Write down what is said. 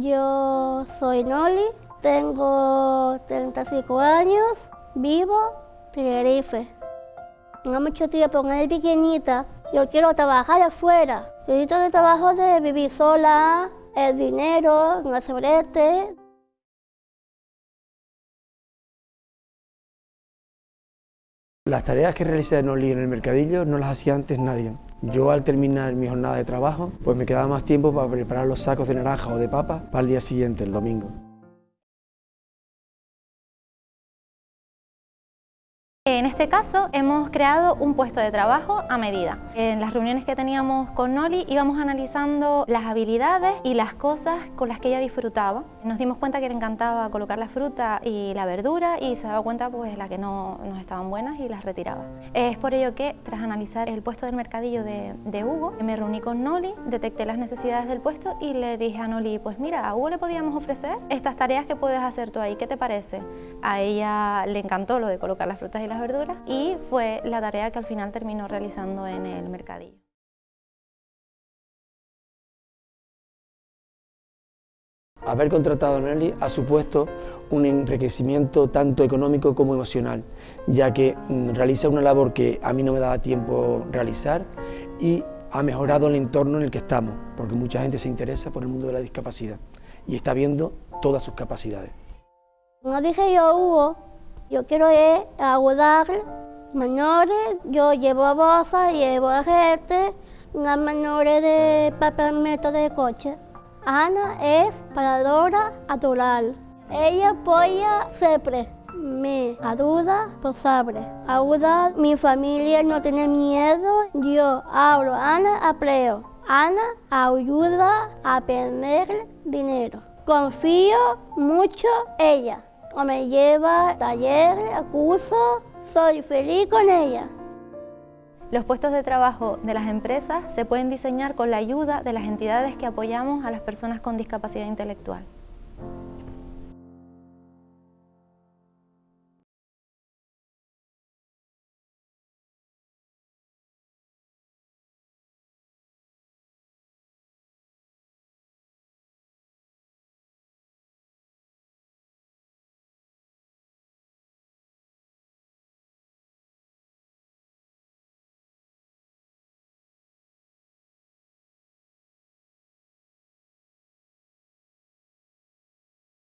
Yo soy Noli, tengo 35 años, vivo en Tenerife. No mucho tiempo, con él pequeñita, yo quiero trabajar afuera. Necesito trabajo de vivir sola, el dinero, un sobrete. Las tareas que realiza Noli en el mercadillo no las hacía antes nadie. Yo al terminar mi jornada de trabajo, pues me quedaba más tiempo para preparar los sacos de naranja o de papa para el día siguiente, el domingo. Este caso hemos creado un puesto de trabajo a medida. En las reuniones que teníamos con Noli íbamos analizando las habilidades y las cosas con las que ella disfrutaba. Nos dimos cuenta que le encantaba colocar la fruta y la verdura y se daba cuenta pues de las que no nos estaban buenas y las retiraba. Es por ello que tras analizar el puesto del mercadillo de, de Hugo, me reuní con Noli, detecté las necesidades del puesto y le dije a Noli, pues mira, a Hugo le podíamos ofrecer estas tareas que puedes hacer tú ahí, ¿qué te parece? A ella le encantó lo de colocar las frutas y las verduras y fue la tarea que al final terminó realizando en el mercadillo. Haber contratado a Nelly ha supuesto un enriquecimiento tanto económico como emocional, ya que mm, realiza una labor que a mí no me daba tiempo realizar y ha mejorado el entorno en el que estamos, porque mucha gente se interesa por el mundo de la discapacidad y está viendo todas sus capacidades. Como dije yo, Hugo, yo quiero ir a ayudar menores, yo llevo bolsas, llevo gente, las menores de papelito de coche. Ana es paradora natural. Ella apoya siempre. Me ayuda por saber. Ayuda mi familia no tener miedo. Yo hablo, Ana apreo. Ana ayuda a perder dinero. Confío mucho en ella me lleva a talleres, soy feliz con ella. Los puestos de trabajo de las empresas se pueden diseñar con la ayuda de las entidades que apoyamos a las personas con discapacidad intelectual.